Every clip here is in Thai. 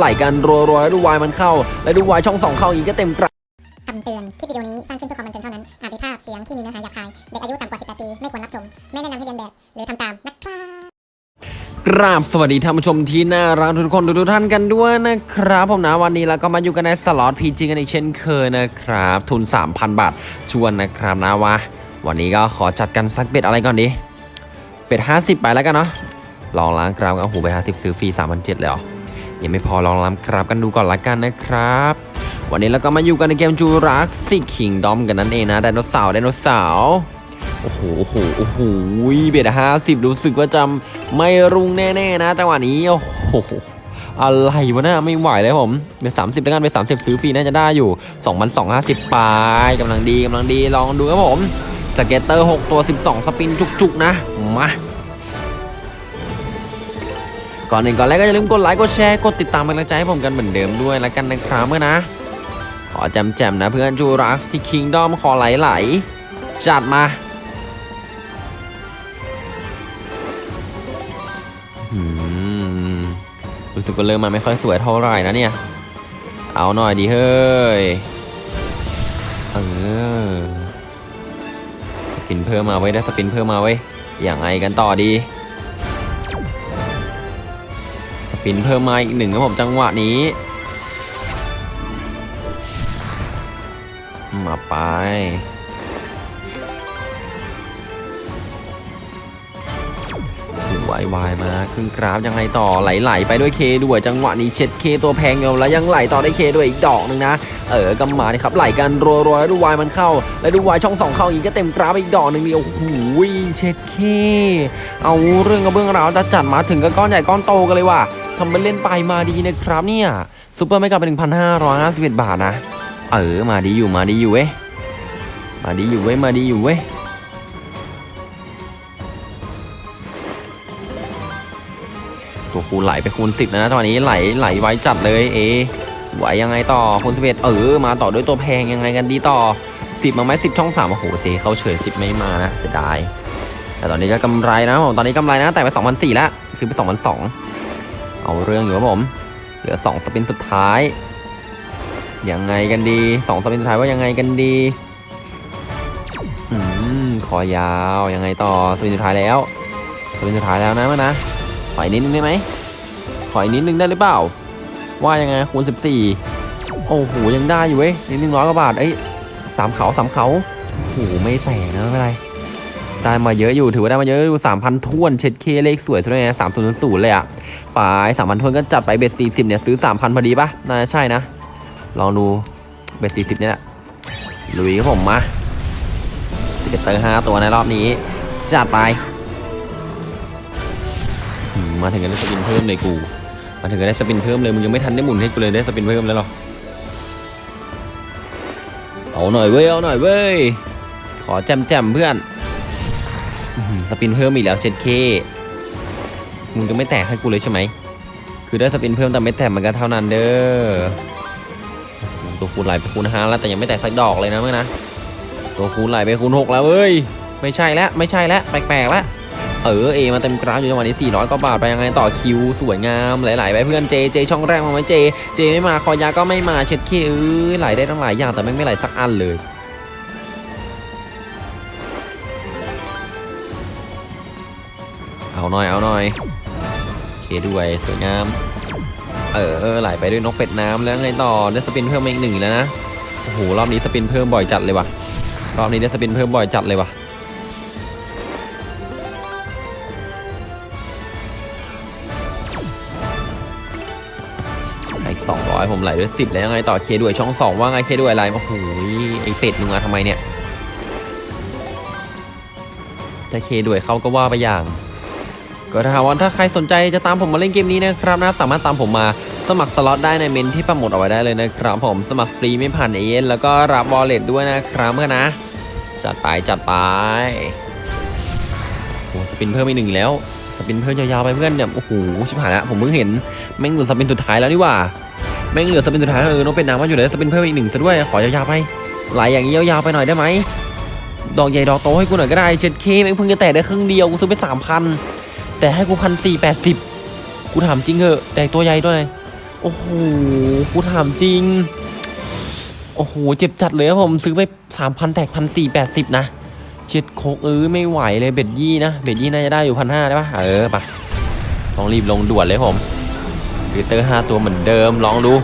ไหลกันรัวๆแล้วดูวายมันเข้า แล้วดูวายช่องสองเข้าอีกก็เต็มกระคำเตือน คลิปวิดีโอนี้สร้างขึ้นเพื่อความบันเทิงเท่านั้น อาจมีภาพเสียงที่มีเนื้อหาหยาบคาย เด็กอายุต่ำกว่า 18 ปี ไม่ควรรับชม ไม่แนะนำให้เรียนแบบ หรือทำตามนะครับกราบสวัสดีท่านผู้ชมที่น่ารักทุกคนทุกๆท่านกันด้วยนะครับ ผมนะวันนี้เราก็มาอยู่กันในสล็อตพีจีกันอีกเช่นเคยนะครับ ทุน 3,000 บาท ชวนนะครับนะวะวันนี้ก็ขอจัดกันสักเบ็ดอะไรก่อนดีเป็ด50 ไปแล้วกันเนาะลองล้างกรามกันโอ้โห bet 50ซื้อฟรี3,700เลยเหรอ ยังไม่พอลองล้างกรามกันดูก่อนละกันนะครับ วันนี้เราก็มาอยู่กันในเกม Jurassic Kingdom กันนั่นเองนะไดโนเสาร์ไดโนเสาร์โอ้โหโอ้โหโอ้โห bet ห้าสิบรู้สึกว่าจะไม่รุ่งแน่ๆนะจังหวะนี้โอ้โหอะไรวะนะไม่ไหวเลยผม bet สามสิบแล้วกัน bet สามสิบซื้อฟรีน่าจะได้อยู่สองพันสองห้าสิบปลายกำลังดีกำลังดีลองดูครับผมscatter หกตัวสิบสอง spin จุกๆนะมา ก่อนอื่นก่อนแรกก็อย่าลืมกดไลค์กดแชร์กดติดตามเป็นกำลังใจให้ผมกันเหมือนเดิมด้วยแล้วกันนะครับเมื่อนะ ขอแจมๆนะเพื่อน Jurassic Kingdom ขอไหลๆจัดมาอรู้สึกว่าเริ่มมาไม่ค่อยสวยเท่าไหร่นะเนี่ย เอาหน่อยดีเฮ้ย เออ สปินเพิ่มมาไว้ได้สปินเพิ่มมาไว้อย่างไรกันต่อดี ปินเพิ่มมาอีกหนึ่งครับผมจังหวะนี้มาไปวายวายมาครึ่งกราฟยังไงต่อไหลๆไปด้วยเคด้วยจังหวะนี้เช็ดเคตัวแพงอยู่แล้วยังไหลต่อได้เคด้วยอีกดอกหนึ่งนะเออกำมานี่ครับไหลกันรัวๆแล้วดูวายมันเข้า แล้วดูวายช่องสองเข้าอีกก็เต็มกราฟอีกดอกหนึ่งเดียวโอ้โหเช็ดเคเอาเรื่องกับเบื้องราวจะจัดมาถึงก็ก้อนใหญ่ก้อนโตกันเลยว่ะ ทำเป็นเล่นไปมาดีนะครับเนี่ยซูเปอร์ไม่กลับไปถึงพันห้าร้อยห้าสิบเอ็ดบาทนะ เออ มาดีอยู่มาดีอยู่เว้ยมาดีอยู่เว้ยมาดีอยู่เว้ยตัวคูณไหลไปคูณสิบนะตอนนี้ไหลไหลไว้จัดเลยเอไหวยังไงต่อคูณสิบเอ็ดเออ มาต่อด้วยตัวแพงยังไงกันดีต่อสิบมาไหมสิบช่องสามโอ้โหเจเขาเฉยสิบไม่มานะเสียดายแต่ตอนนี้ก็กำไรนะผมตอนนี้กำไรนะแต่ไปสองพันสี่แล้วซื้อไปสองพันสอง เอาเรื่องอยู่ครับผม เหลือสองสปินสุดท้าย ยังไงกันดีสองสปินสุดท้ายว่ายังไงกันดีอืมคอยาวยังไงต่อสปินสุดท้ายแล้วสปินสุดท้ายแล้วนะมันนะขออีกนิดนึงได้ไหมขออีกนิดนึงได้หรือเปล่า ว่ายังไงคูณ14 โอ้โหยังได้อยู่เว้ยนิดนึงร้อยกว่าบาทเอ้สามเขาสามเขาโอ้โหไม่แตกนะไม่เป็นไรได้มาเยอะอยู่ถือว่าได้มาเยอะอยู่สามพันท้วนเช็ดเคเลขสวยทุกอย่างสามศูนย์ศูนย์เลยอะ ไปสามพันทวนก็จัดไปเบ็ดสี่สิบเนี่ยซื้อสามพันพอดีปะน่าจะใช่นะ ลองดูเบ็ดสี่สิบเนี่ยแหละลุยผมมาscatter ห้าตัวในรอบนี้จัดไป มาถึงก็ได้ spin เพิ่มเลยกู มาถึงก็ได้ spin เพิ่มเลยมึงยังไม่ทันได้หมุนให้กูเลยได้ spin เพิ่มแล้วหรอเอาหน่อยเว้ยเอาหน่อยเว้ยขอแจมแจมเพื่อน spin เพิ่มอีกแล้วเช็ดเข้ มึงจะไม่แตกให้กูเลยใช่ไหม คือได้ spin เพิ่มแต่ไม่แตกมันก็เท่านั้นเด้อ ตัวคูณไหลไปคูณห้าแล้วแต่ยังไม่แตกสักดอกเลยนะเมื่อนะ ตัวคูณไหลไปคูณหกแล้วเว้ย ไม่ใช่แล้วไม่ใช่แล้วแปลกๆแล้วเออเอมาเต็มกราฟอยู่จังหวะนี้ 400กว่าบาทไปยังไงต่อคิวสวยงามไหลๆไปเพื่อนเจเจช่องแรกมาไหมเจเจไม่มาคอยาก็ไม่มาเช็ดเคเออไหลได้ตั้งหลายอย่างแต่ไม่ไม่ไหลสักอันเลยเอาหน่อยเอาหน่อย เคด้วยสวยงาม เออเออไหลไปด้วยนกเป็ดน้ำแล้วไงต่อได้สปินเพิ่มมาอีกหนึ่งแล้วนะโอ้โหรอบนี้สปินเพิ่มบ่อยจัดเลยว่ะรอบนี้ได้สปินเพิ่มบ่อยจัดเลยว่ะอีกสองร้อยผมไหลด้วยสิบแล้วไงต่อเคด้วยช่องสองว่าไงเคด้วยอะไรโอ้โหไอเป็ดมึงมาทำไมเนี่ยถ้าเคด้วยเขาก็ว่าไปอย่าง ก็ถ้าว่าถ้าใครสนใจจะตามผมมาเล่นเกมนี้นะครับนะสามารถตามผมมาสมัครสล็อตได้ในเม้นที่ปักหมุดเอาไว้ได้เลยนะครับผมสมัครฟรีไม่ผ่านเอเย่นต์แล้วก็รับ wallet ด้วยนะครับเพื่อนนะ จัดไปจัดไปโอ้ spin เพิ่มอีกหนึ่งแล้ว spin เพิ่มยาวๆไปเพื่อนเนี่ยโอ้โหชิบหายละผมเพิ่งเห็นแม่งเหลือ spin สุดท้ายแล้วนี่หว่าแม่งเหลือ spin สุดท้ายเออน้องเป็นน้ำมาอยู่เลย spin เพิ่มอีกหนึ่งซะด้วยขอยาวๆไปไหลอย่างนี้ยาวๆไปหน่อยได้ไหมดอกใหญ่ดอกโตให้กูหน่อยก็ได้เช็ดเข้แม่งเพิ่งจะแตะได้ครึ่งเดียวกูซื้อไปสามพัน แต่ให้กูพันสี่แปดสิบกูถามจริงเหอะแตกตัวใหญ่ด้วยโอ้โหกูถามจริง โอ้โหเจ็บจัดเลยครับผมซื้อไปสามพันแตกพันสี่แปดสิบนะเช็ดโคกเออไม่ไหวเลย bet ยี่นะ bet ยี่น่าจะได้อยู่พันห้าได้ปะเออปะต้องรีบลงด่วนเลยผม scatter ห้าตัวเหมือนเดิมลองดู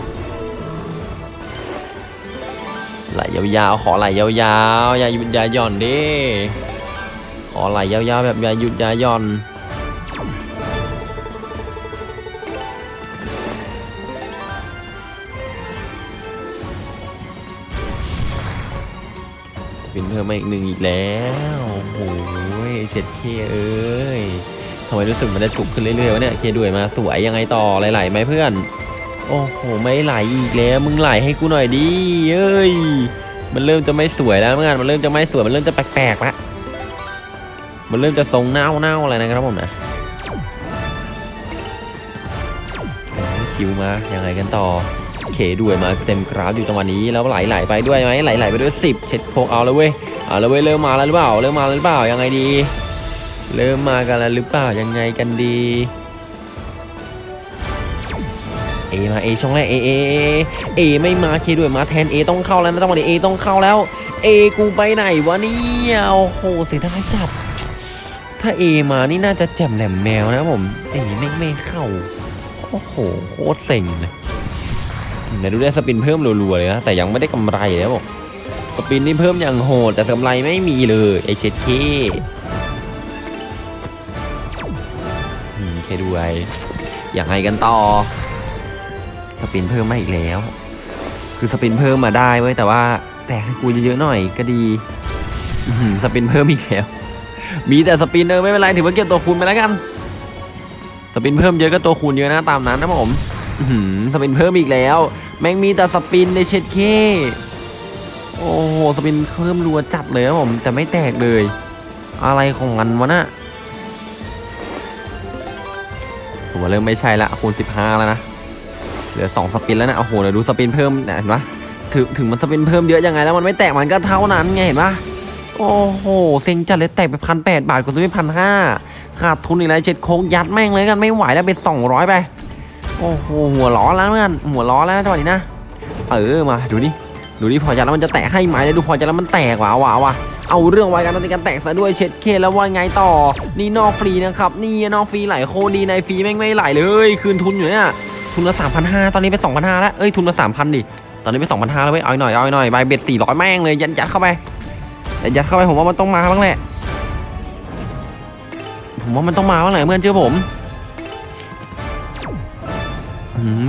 ไหลยาวๆ ขอไหลยาวๆ อย่าหยุดอย่าหย่อนดิ ขอไหลยาวๆ แบบอย่าหยุดอย่าหย่อน เป็นเพิ่มมาอีกหนึ่งอีกแล้วโอ้โหเช็ดเคเอ้ยทำไมรู้สึกมันจะจุกขึ้นเรื่อยๆวะเนี่ยเคด้วยมาสวยยังไงต่อไหลๆไหมเพื่อน โอ้โหไม่ไหลอีกแล้วมึงไหลให้กูหน่อยดิเอ้ยมันเริ่มจะไม่สวยแล้วเมื่อนมันเริ่มจะไม่สวยมันเริ่มจะแปลกๆล้วมันเริ่มจะทรงเน่าเน่าๆอะไรนะครับผมนะคิวมายังไงกันต่อ เคด้วยมาเต็มกราฟอยู่จังวะนี้แล้วไหลๆไปด้วยไหมไหลๆไปด้วย 10 เช็ดโคกเอาแล้วเว้ยเอาแล้วเว้ยเริ่มมาแล้วหรือเปล่าเริ่มมาแล้วหรือเปล่ายังไงดี เริ่มมากันแล้วหรือเปล่ายังไงกันดีเอมาเอช่องแรกเอเอเอเอไม่มาเคด้วยมาแทนเอต้องเข้าแล้วนะจังหวะนี้เอต้องเข้าแล้วเอกูไปไหนวะเนี่ยโอ้โหเสียดายจัด ถ้าเอมานี่น่าจะแจ่มแหลมแมวนะผมเอไม่ไม่เข้าโอ้โหโคตรเซ็งเลย ไหนดูได้ spin เพิ่มรัวๆเลยนะแต่ยังไม่ได้กำไรเลยบอก spin นี่เพิ่มอย่างโหด แต่กำไรไม่มีเลยไอเช็ดเข้อืมเคด้วยยังไงกันต่อ สปินเพิ่มมาอีกแล้ว คือสปินเพิ่มมาได้เว้ยแต่ว่า แต่ให้กูเยอะๆหน่อยก็ดีอื้อหือสปินเพิ่มอีกแล้ว มีแต่สปินเออไม่เป็นไรถือว่าเก็บตัวคูณไปแล้วกัน สปินเพิ่มเยอะก็ตัวคูณเยอะนะตามนั้นนะผม สปินเพิ่มอีกแล้ว แม่งมีแต่สปินในเช็ดเคโอ้โหสปินเพิ่มรัวจัดเลยนะผมแต่ไม่แตกเลย อะไรของมันวะน่ะผมว่าเริ่มไม่ใช่ละคูณ15 แล้วนะเหลือสองสปินแล้วนะโอ้โหเดี๋ยวดูสปินเพิ่มเห็นปะถึงถึงมันสปินเพิ่มเยอะยังไงแล้วมันไม่แตกมันก็เท่านั้นไงเห็นปะโอ้โหเซ็งจัดเลยแตกไปพันแปดบาทกูซื้อไปพันห้าขาดทุนอีกแล้วเจ็ดโค้งยัดแม่งเลยกันไม่ไหวแล้วเป็นสองร้อยไป โอ้โหหัวล้อแล้วเพื่อนหัวล้อแล้วจังหวะนี้นะเออมาดูนี่ดูนี่พอยัดแล้วมันจะแตกให้ไหมเลยดูพอยัดแล้วมันแตกว่ะว่ะว่ะเอาเรื่องไว้กันในการแตกซะด้วยเช็ดเคแล้วว่าไงต่อ นี่นอกฟรีนะครับนี่นอกฟรีไหลโคดีในฟรีแม่งไม่ไหลเลยคืนทุนอยู่เนี่ยทุนละสามพันห้าตอนนี้ไปสองพันห้าแล้วเอ้ยทุนละสามพันดิตอนนี้ไปสองพันห้าแล้วเว้ยเอาหน่อยเอาหน่อยใบเบ็ดสี่ร้อยแม่งเลยยัดยัดเข้าไปแต่ยัดเข้าไปผมว่ามันต้องมาบ้างแหละผมว่ามันต้องมาบ้างแหละเพื่อนเชื่อผม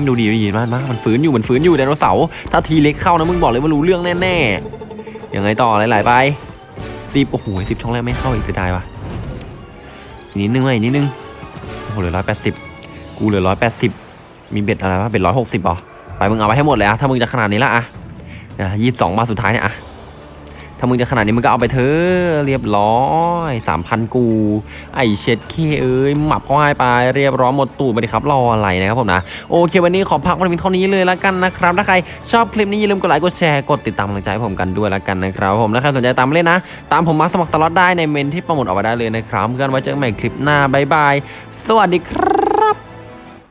ดูดีดูดีมากมากมันฟื้นอยู่มันฟื้นอยู่ไดโนเสาร์ถ้าทีเล็กเข้านะมึงบอกเลยว่ารู้เรื่องแน่ๆยังไงต่อหลายๆไปสิบโอ้โหสิบช่องแรกไม่เข้าอีกเสียดายว่ะอีกนิดนึงไหมอีกนิดนึงโอ้โหเหลือร้อยแปดสิบกูเหลือร้อยแปดสิบมีเบ็ดอะไรวะเบ็ดร้อยหกสิบหรอไปมึงเอาไปให้หมดเลยอะถ้ามึงจะขนาดนี้ละอะยี่สิบสองบาสุดท้ายเนี่ยอะามึงจะขนาดนี้มึงก็เอาไปเถอะเรียบร้อยสามพันกู ไอเช็ดเคเอ้ยหมับเข้าให้ไปเรียบร้อยหมดตูดไปดิครับรออะไรนะครับผมนะโอเควันนี้ขอพักวันนี้เท่านี้เลยละกันนะครับถ้าใครชอบคลิปนี้อย่าลืมกดไลค์กดแชร์กดติดตามกำลังใจให้ผมกันด้วยละกันนะครับผมถ้าใครสนใจตามเล่นนะ ตามผมมาสมัครสล็อตได้ในเม้นที่ปักหมุดเอาไว้ได้เลยนะครับเพื่อนไว้เจอกันใหม่คลิปหน้าบายบายสวัสดีครับ